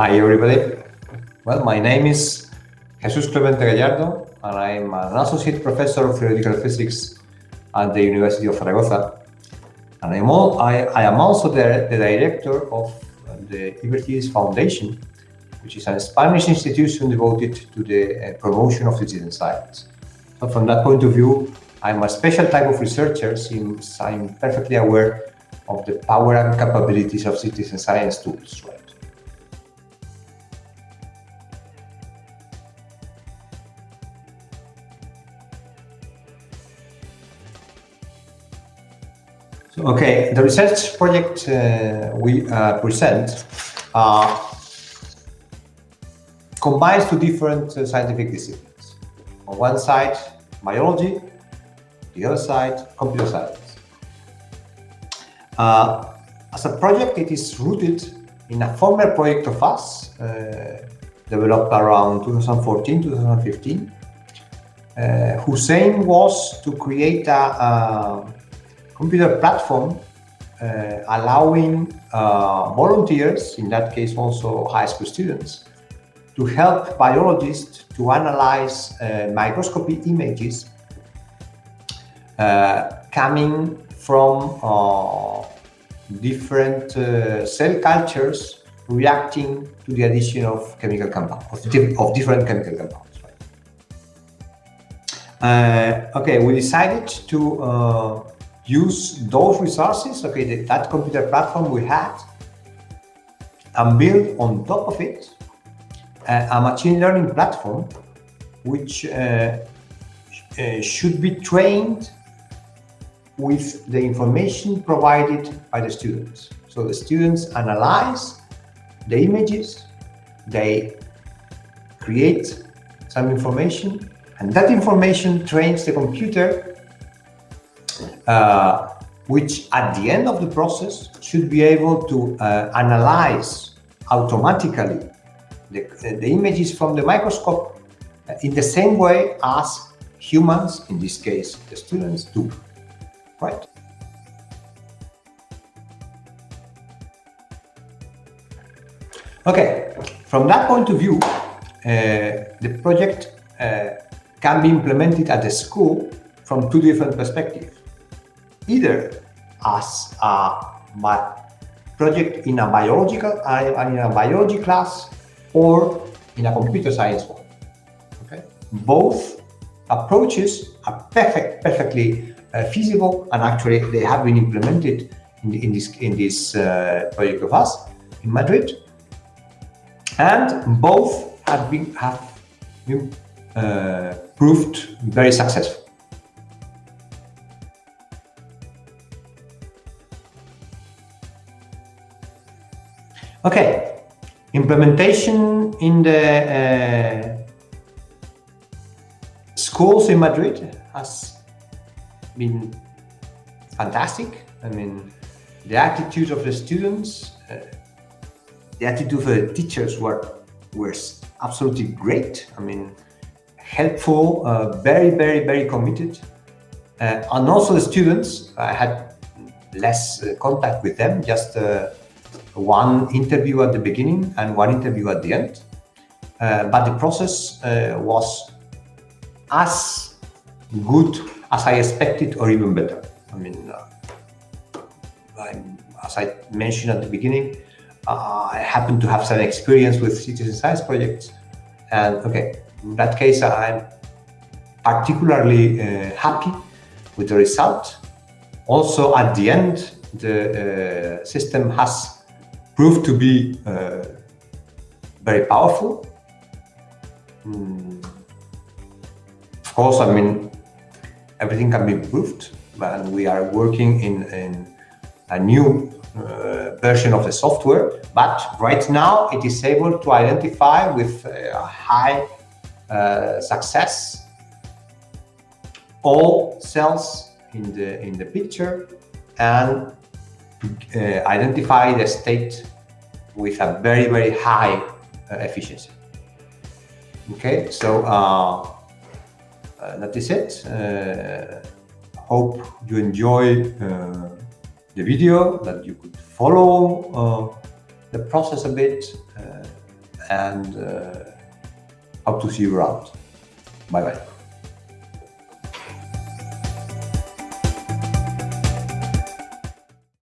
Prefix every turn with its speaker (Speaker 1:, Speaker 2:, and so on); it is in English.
Speaker 1: Hi, everybody. Well, my name is Jesus Clemente Gallardo, and I'm an associate professor of theoretical physics at the University of Zaragoza. And I'm all, I, I am also the, the director of the Ibercivis Foundation, which is a Spanish institution devoted to the uh, promotion of citizen science. So from that point of view, I'm a special type of researcher since I'm perfectly aware of the power and capabilities of citizen science tools. Right? Okay, the research project uh, we uh, present uh, combines two different uh, scientific disciplines. On one side, biology, the other side, computer science. Uh, as a project, it is rooted in a former project of us, uh, developed around 2014, 2015, uh, whose aim was to create a, a computer platform uh, allowing uh, volunteers, in that case also high school students, to help biologists to analyze uh, microscopy images uh, coming from uh, different uh, cell cultures reacting to the addition of chemical compounds, of, di of different chemical compounds. Right? okay, we decided to use those resources, okay, that, that computer platform we had, and build on top of it uh, a machine learning platform which uh, uh, should be trained with the information provided by the students. So the students analyze the images, they create some information, and that information trains the computer, uh, which at the end of the process should be able to uh, analyze automatically the, the images from the microscope in the same way as humans, in this case the students, do right? Okay, from that point of view, uh, the project uh, can be implemented at the school from two different perspectives. Either as a project in a biological uh, in a biology class or in a computer science one. Okay, both approaches are perfect, perfectly uh, feasible and actually they have been implemented in, in this in this uh, project of us in Madrid and both have been have been uh, proved very successful. Okay, implementation in the uh, schools in Madrid has been fantastic. I mean, the attitude of the students, uh, the attitude of the teachers were, were absolutely great. I mean, helpful, uh, very, very, very committed. Uh, and also the students, I had less uh, contact with them, just uh, one interview at the beginning and one interview at the end. Uh, but the process was as good as I expected or even better. I mean, uh, as I mentioned at the beginning, uh, I happen to have some experience with citizen science projects. And okay, in that case, I'm particularly uh, happy with the result. Also, at the end, the uh, system has proved to be uh, very powerful. Mm. Of course, I mean, everything can be improved and we are working in, in a new uh, version of the software but right now it is able to identify with high uh, success all cells in the in the picture and uh, identify the state with a very very high uh, efficiency okay so uh, uh, that is it. Uh, hope you enjoy uh, the video, that you could follow the process a bit. and hope to see you around. Bye bye.